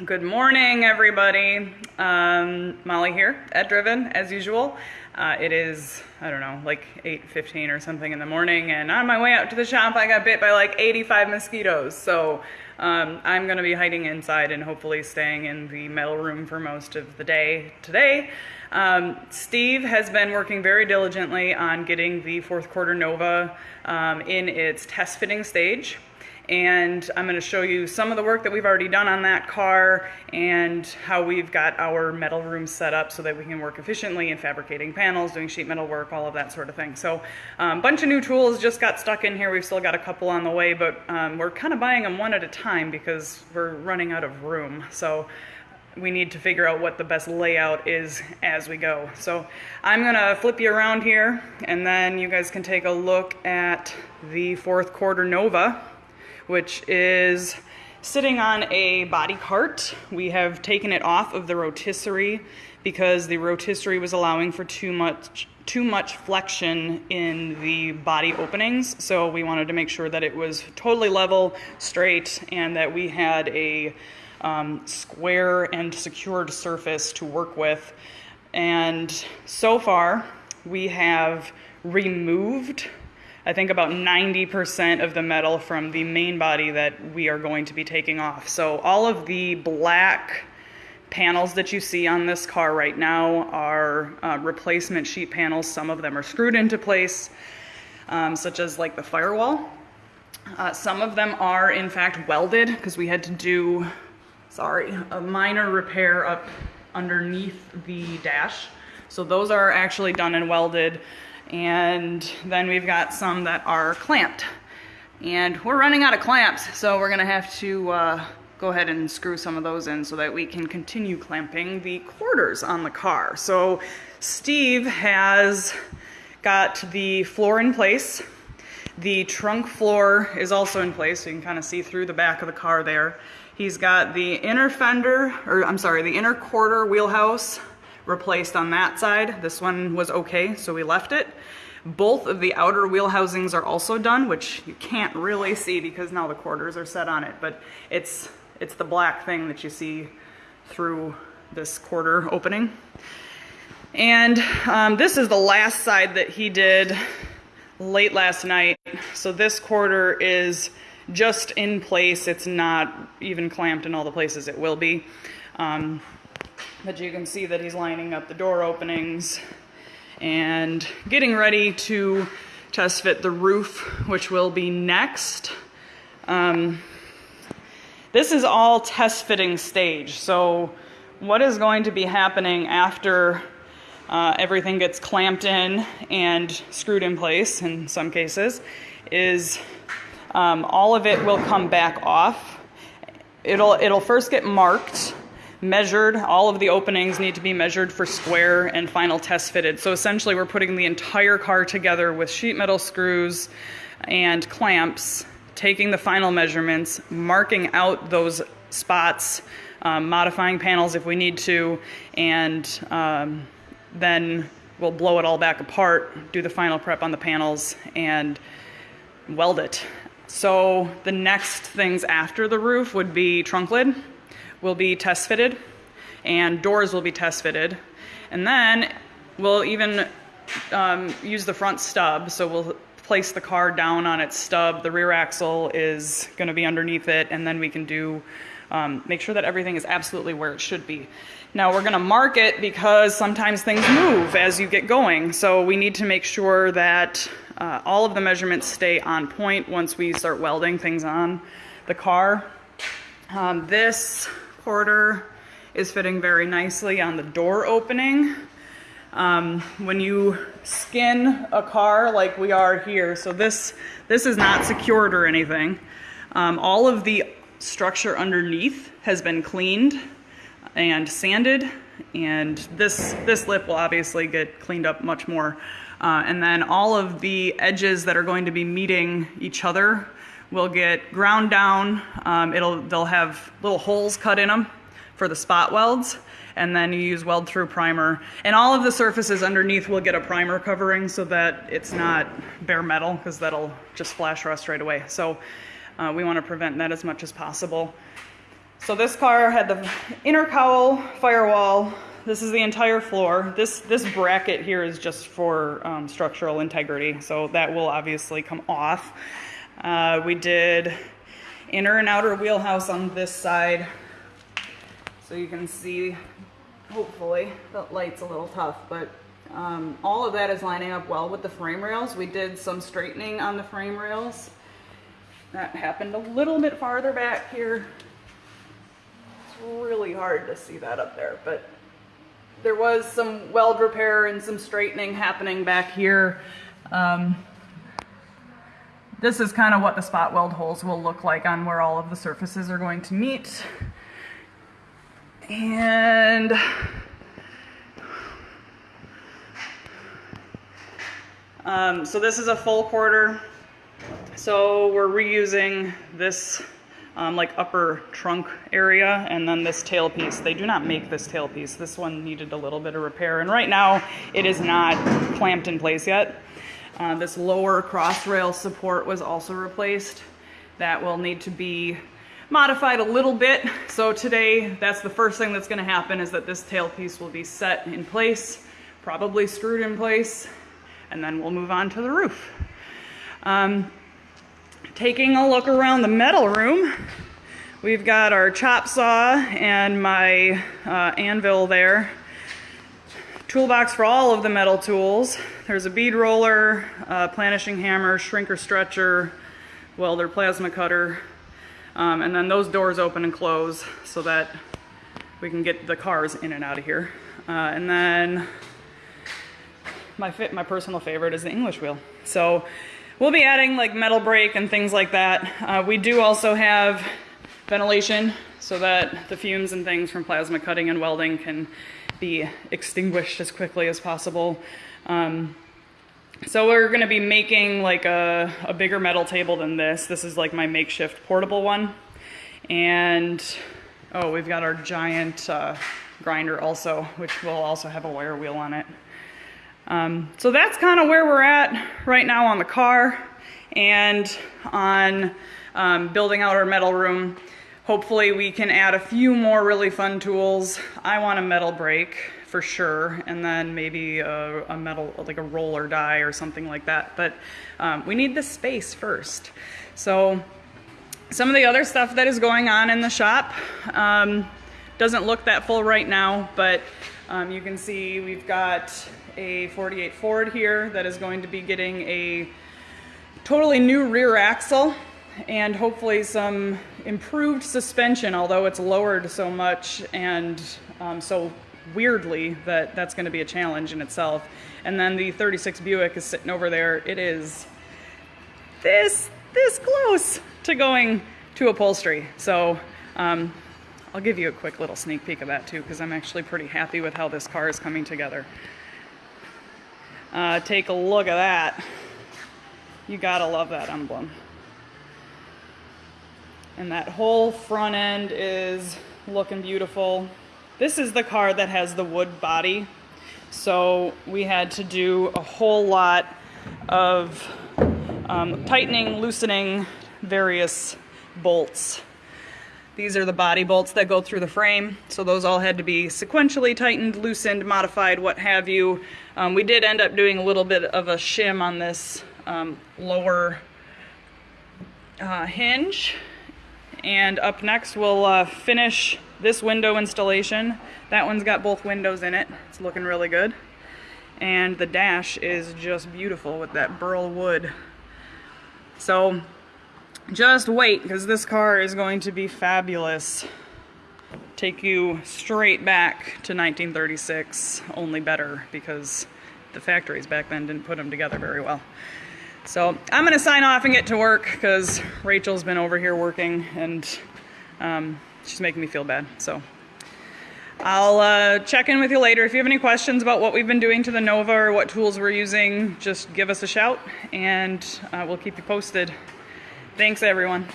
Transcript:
Good morning, everybody. Um, Molly here at Driven, as usual. Uh, it is, I don't know, like 8.15 or something in the morning, and on my way out to the shop, I got bit by like 85 mosquitoes. So um, I'm gonna be hiding inside and hopefully staying in the metal room for most of the day today. Um, Steve has been working very diligently on getting the fourth quarter Nova um, in its test fitting stage and I'm going to show you some of the work that we've already done on that car and how we've got our metal room set up so that we can work efficiently in fabricating panels, doing sheet metal work, all of that sort of thing. So a um, bunch of new tools just got stuck in here. We've still got a couple on the way, but um, we're kind of buying them one at a time because we're running out of room. So we need to figure out what the best layout is as we go. So I'm gonna flip you around here and then you guys can take a look at the fourth quarter Nova which is sitting on a body cart. We have taken it off of the rotisserie because the rotisserie was allowing for too much too much flexion in the body openings. So we wanted to make sure that it was totally level, straight, and that we had a um, square and secured surface to work with. And so far, we have removed I think about 90% of the metal from the main body that we are going to be taking off. So all of the black panels that you see on this car right now are uh, replacement sheet panels. Some of them are screwed into place, um, such as like the firewall. Uh, some of them are in fact welded because we had to do, sorry, a minor repair up underneath the dash. So those are actually done and welded. And then we've got some that are clamped. And we're running out of clamps, so we're gonna have to uh, go ahead and screw some of those in so that we can continue clamping the quarters on the car. So Steve has got the floor in place. The trunk floor is also in place, so you can kind of see through the back of the car there. He's got the inner fender, or I'm sorry, the inner quarter wheelhouse replaced on that side. This one was okay, so we left it. Both of the outer wheel housings are also done, which you can't really see because now the quarters are set on it, but it's, it's the black thing that you see through this quarter opening. And um, this is the last side that he did late last night. So this quarter is just in place. It's not even clamped in all the places it will be. Um, but you can see that he's lining up the door openings and getting ready to test fit the roof, which will be next. Um, this is all test fitting stage. So what is going to be happening after uh, everything gets clamped in and screwed in place in some cases is um, all of it will come back off. It'll, it'll first get marked measured. All of the openings need to be measured for square and final test fitted. So essentially we're putting the entire car together with sheet metal screws and clamps, taking the final measurements, marking out those spots, um, modifying panels if we need to, and um, then we'll blow it all back apart, do the final prep on the panels, and weld it. So the next things after the roof would be trunk lid will be test fitted and doors will be test fitted. And then we'll even um, use the front stub. So we'll place the car down on its stub. The rear axle is going to be underneath it, and then we can do um, make sure that everything is absolutely where it should be. Now we're going to mark it because sometimes things move as you get going. So we need to make sure that uh, all of the measurements stay on point once we start welding things on the car. Um, this quarter is fitting very nicely on the door opening. Um, when you skin a car like we are here, so this, this is not secured or anything. Um, all of the structure underneath has been cleaned and sanded and this, this lip will obviously get cleaned up much more. Uh, and then all of the edges that are going to be meeting each other will get ground down. Um, it'll, they'll have little holes cut in them for the spot welds and then you use weld through primer. And all of the surfaces underneath will get a primer covering so that it's not bare metal because that'll just flash rust right away. So uh, we want to prevent that as much as possible. So this car had the inner cowl firewall. This is the entire floor. This this bracket here is just for um, structural integrity, so that will obviously come off. Uh, we did inner and outer wheelhouse on this side, so you can see. Hopefully, the light's a little tough, but um, all of that is lining up well with the frame rails. We did some straightening on the frame rails. That happened a little bit farther back here It's really hard to see that up there, but there was some weld repair and some straightening happening back here. Um, this is kind of what the spot weld holes will look like on where all of the surfaces are going to meet. And um, so this is a full quarter. So we're reusing this um, like upper trunk area and then this tailpiece. They do not make this tailpiece. This one needed a little bit of repair and right now it is not clamped in place yet. Uh, this lower cross rail support was also replaced. That will need to be modified a little bit. So today, that's the first thing that's gonna happen is that this tailpiece will be set in place, probably screwed in place, and then we'll move on to the roof. Um, taking a look around the metal room, we've got our chop saw and my uh, anvil there. Toolbox for all of the metal tools. There's a bead roller, planishing hammer, shrinker stretcher, welder plasma cutter, um, and then those doors open and close so that we can get the cars in and out of here. Uh, and then my, fit, my personal favorite is the English wheel. So We'll be adding like metal brake and things like that. Uh, we do also have ventilation so that the fumes and things from plasma cutting and welding can be extinguished as quickly as possible. Um, so we're gonna be making like a, a bigger metal table than this. This is like my makeshift portable one. And, oh, we've got our giant uh, grinder also, which will also have a wire wheel on it. Um, so that's kind of where we're at right now on the car and on um, building out our metal room. Hopefully we can add a few more really fun tools. I want a metal brake for sure, and then maybe a, a metal, like a roller die or something like that. But um, we need the space first. So some of the other stuff that is going on in the shop um, doesn't look that full right now, but um, you can see we've got a 48 Ford here that is going to be getting a totally new rear axle and hopefully some improved suspension, although it's lowered so much and um, so weirdly that that's going to be a challenge in itself. And then the 36 Buick is sitting over there. It is this, this close to going to upholstery. So um, I'll give you a quick little sneak peek of that too, because I'm actually pretty happy with how this car is coming together. Uh, take a look at that. You gotta love that emblem. And that whole front end is looking beautiful. This is the car that has the wood body. So we had to do a whole lot of um, tightening, loosening various bolts these are the body bolts that go through the frame, so those all had to be sequentially tightened, loosened, modified, what have you. Um, we did end up doing a little bit of a shim on this um, lower uh, hinge. And up next we'll uh, finish this window installation. That one's got both windows in it. It's looking really good. And the dash is just beautiful with that burl wood. So just wait, because this car is going to be fabulous. Take you straight back to 1936, only better, because the factories back then didn't put them together very well. So I'm going to sign off and get to work, because Rachel's been over here working, and um, she's making me feel bad. So I'll uh, check in with you later. If you have any questions about what we've been doing to the Nova or what tools we're using, just give us a shout, and uh, we'll keep you posted. Thanks, everyone.